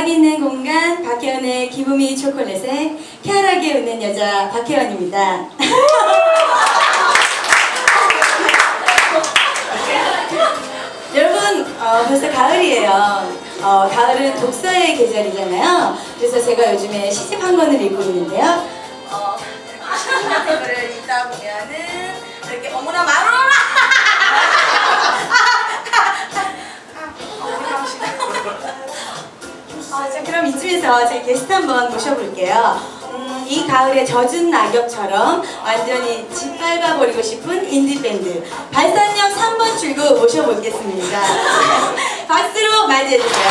음악 있는 공간 박혜원의 기분이 초콜릿에 쾌활하게 웃는 여자 박혜원입니다. 여러분 어, 벌써 가을이에요. 어, 가을은 독서의 계절이잖아요. 그래서 제가 요즘에 시집 한 권을 읽고 있는데요. 어, 시집 같은 거를 읽다 보면은 이렇게 어머나 마누라 이쯤에서 제 게스트 한번 모셔볼게요. 음, 이 가을의 젖은 낙엽처럼 완전히 짓밟아 버리고 싶은 인디밴드 발산역 3번 출구 모셔보겠습니다. 박수로 맞이해주세요.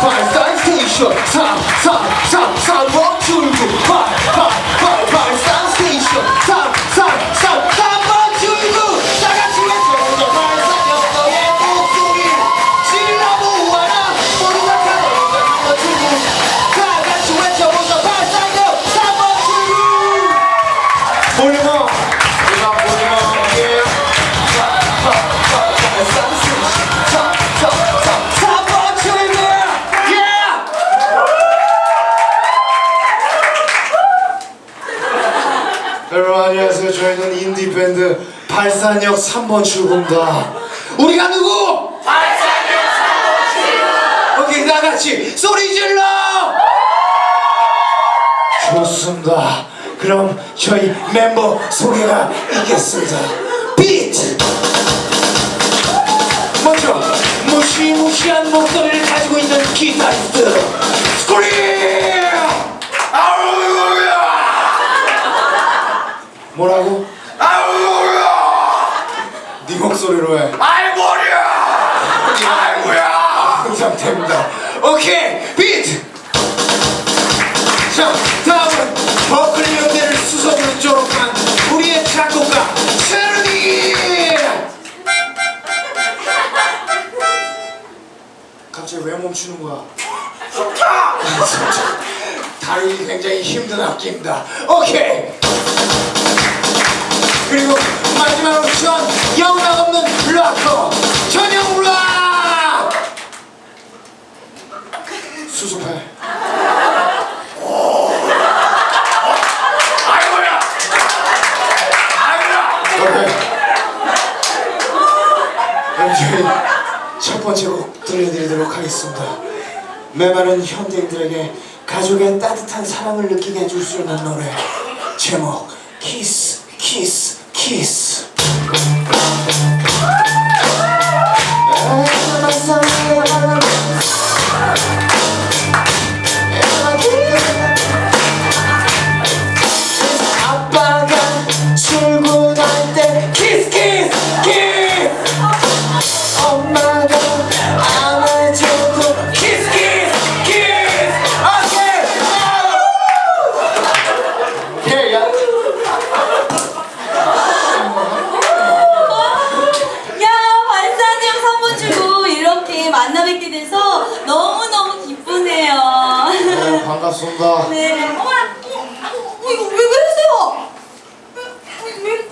발산 station 3 3 3 3번 출구 발, 발, 발, 발산 저희는 인디 밴드 발산역 3번 출구입니다. 우리가 누구? 발산역 3번 출구. 오케이 다 같이 소리 질러. 좋습니다. 그럼 저희 멤버 소개가 있겠습니다. 비트. 먼저 무시무시한 목소리를 가지고 있는 기타리스트 스크린. 아우야. 뭐라고? 아우야! 네 목소리로 해. 아이 머리야! 아이고야! 그 상태입니다. 오케이 비트. 자 다음은 버클리 연대를 수석으로 졸업한 우리의 작곡가 세르니. 갑자기 왜 멈추는 거야? 다루기 굉장히 힘든 악기입니다. 오케이. 그리고 마지막으로 전 영락 없는 락커 전영 락! 저희 첫 번째 곡 들려드리도록 하겠습니다. 메마른 현대인들에게 가족의 따뜻한 사랑을 느끼게 해줄 수 있는 노래 제목 키스 키스 키 반갑습니다. 네. 어머나, 어, 어, 이거 왜 그러세요? 왜?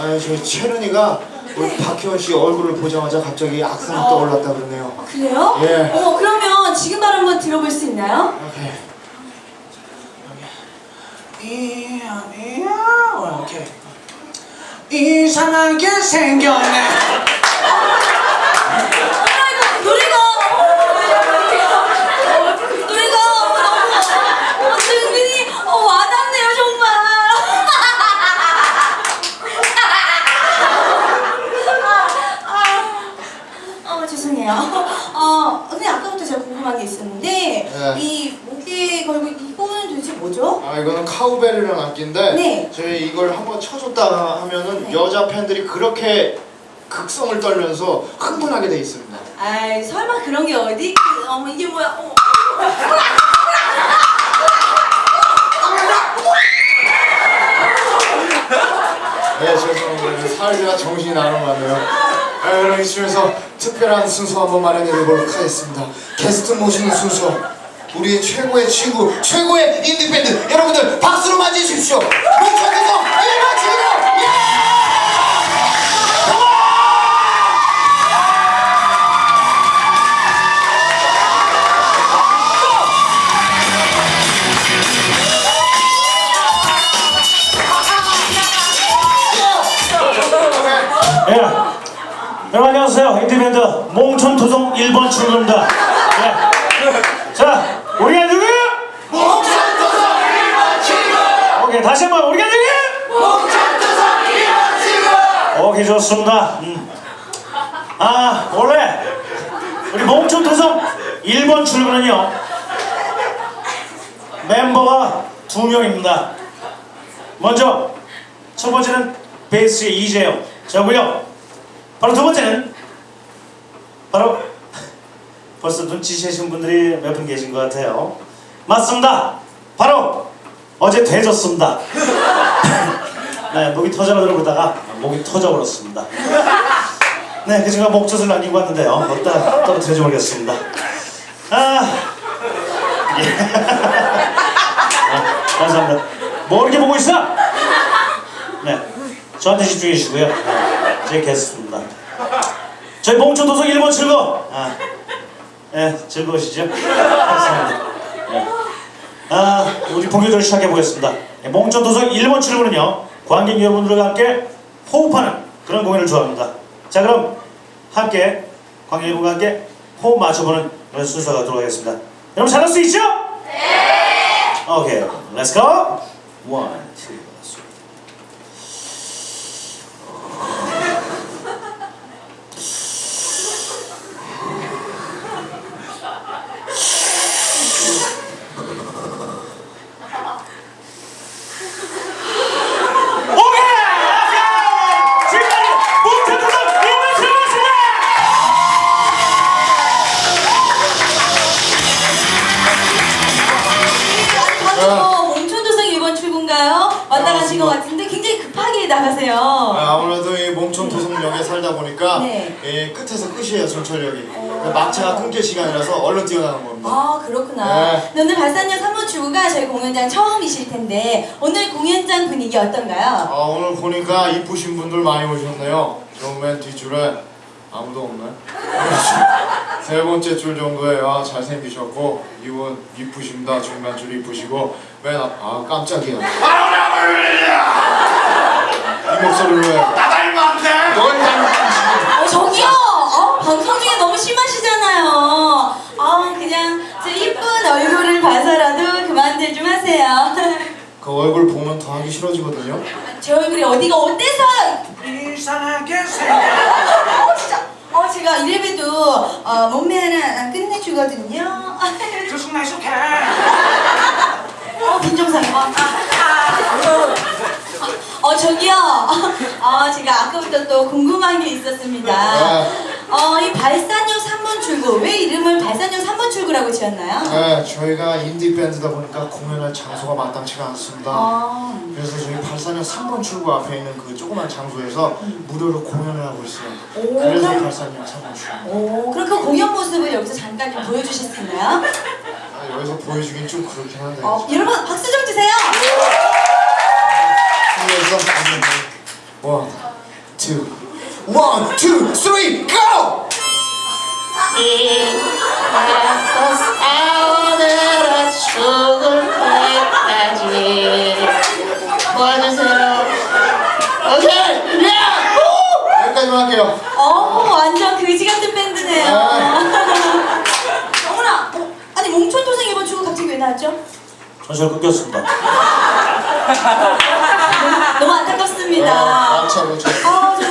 아니 저희 채른이가 우리 박혜원 씨 얼굴을 보자마자 갑자기 악상이 떠올랐다 그러네요. 그래요? 예. 어머 그러면 지금 바로 한번 들어볼 수 있나요? 오케이. 이야 이야 오케이. 이상하게 생겼네. 아이고 노래가 노래가 너무 어, 은근히 어, 와닿네요 정말. 아, 어 죄송해요. 어 근데 아까부터 제가 궁금한 게 있었는데 네. 이 목에 걸고 이거는 도대체 뭐죠? 아 이거는 악기인데 네. 저희 이걸 한번 쳐줬다 하면은 여자 팬들이 그렇게 극성을 떨면서 흥분하게 돼 있습니다. 아이 설마 그런 게 어디? 어머 이게 뭐야? 어머. 네 죄송합니다. 사회가 정신이 같네요. 네, 그럼 이쯤에서 특별한 순서 한번 마련해 보도록 하겠습니다. 게스트 모시는 순서 우리의 최고의 친구 최고의 인디밴드 여러분들 박수로 맞이해주십시오. 목청에서 일반 친구로! 예! 예, 여러분 안녕하세요. 인디밴드 몽촌토종 1번 출구입니다. 다시 한번 우리가 누구예요? 몽촌토성 1번 출구! 오케이, 좋습니다. 음. 아, 원래 우리 몽촌토성 1번 출구는요 멤버가 두 명입니다. 먼저 첫 번째는 베이스의 이재영 저고요. 바로 두 번째는 바로 벌써 눈치채신 분들이 몇 분 계신 것 같아요. 맞습니다. 바로 어제 되졌습니다. 네, 목이 터져라 그러다가 목이 터져버렸습니다. 네, 그 친구가 목젖을 남기고 왔는데요. 어디다 떨어뜨려지 모르겠습니다. 아, 예. 아, 감사합니다. 뭐 이렇게 보고 있어? 네, 저한테 집중해 주시고요. 네, 제 게스트입니다. 저희 몽초도서 1번 출구. 아, 네, 즐거우시죠? 감사합니다. 네. 아, 우리 본격적으로 시작해 보겠습니다. 네, 몽초도서 1번 출구는요, 관객 여러분들과 함께 호흡하는 그런 공연을 좋아합니다. 자, 그럼 함께 관객 여러분과 함께 호흡 맞춰보는 그런 순서가 들어가겠습니다. 여러분 잘할 수 있죠? 네. 오케이, let's go. One, 것 같은데 굉장히 급하게 나가세요. 아, 아무래도 이 몽촌토성역에 살다 보니까 네. 이 끝에서 끝이에요 전철역이 막차가 끊길 시간이라서 얼른 뛰어나는 겁니다 아 그렇구나. 네. 네, 오늘 발산역 3번 출구가 저희 공연장 처음이실 텐데 오늘 공연장 분위기 어떤가요? 아, 오늘 보니까 이쁘신 분들 많이 오셨네요 저맨 뒷줄에 아무도 없네 세 번째 줄 정도에 아, 잘생기셨고 이분 이쁘십니다 중간 줄 이쁘시고 맨 앞, 아 깜짝이야 이 목소리를 왜넌 닮은 어 저기요. 어, 방송 중에 너무 심하시잖아요. 아 그냥 제 이쁜 얼굴을 봐서라도 그만들 좀 하세요. 그 얼굴 보면 더 하기 싫어지거든요 제 얼굴이 어디가 어때서? 이상하게 생겨 어 진짜. 어 제가 이래봬도 어, 몸매 하나 끝내주거든요. 들쑥날 쑥해 어 빈정상. 어, 어 저기요. 어 제가 아까부터 또 궁금한 게 있었습니다. 어 이 발산역 3번 출구. 왜 이름을 발산역 3번 출구라고 지었나요? 네 저희가 인디 밴드다 보니까 공연할 장소가 마땅치가 않습니다. 아. 그래서 저희 발산역 3번 출구 앞에 있는 그 조그만 장소에서 무료로 공연을 하고 있어요 오, 그래서 그럼- 발산역 3번 출구. 오, 그럼 그 공연 모습을 여기서 잠깐 좀 보여주실 수 있나요? 아, 여기서 보여주긴 좀 그렇긴 한데. 어, 여러분 박수 좀 주세요. 그래서 one, two, one, two, three 리, go! 싸우느라 죽을 때까지 도와주세요. 오케이! 야! 여기까지만 할게요 어, 완전 그지 같은 밴드네요. 어, 아니 몽촌도생 이번 주고 갑자기 왜 나왔죠? 전설 끊겼습니다. 너무 안타깝습니다. 아, 정말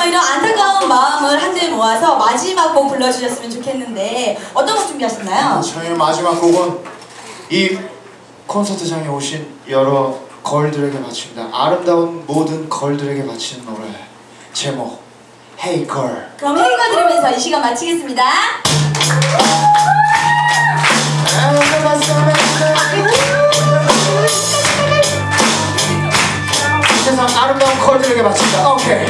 이런 안타까운 마음을 한데 모아서 마지막 곡 불러주셨으면 좋겠는데 어떤 곡 준비하셨나요? 저희 마지막 곡은 이 콘서트장에 오신 여러 걸들에게 바칩니다 아름다운 모든 걸들에게 바치는 노래 제목 Hey Girl 그럼 헤이가 들으면서 이 시간 마치겠습니다. 세상 아름다운 걸들에게 바칩니다 오케이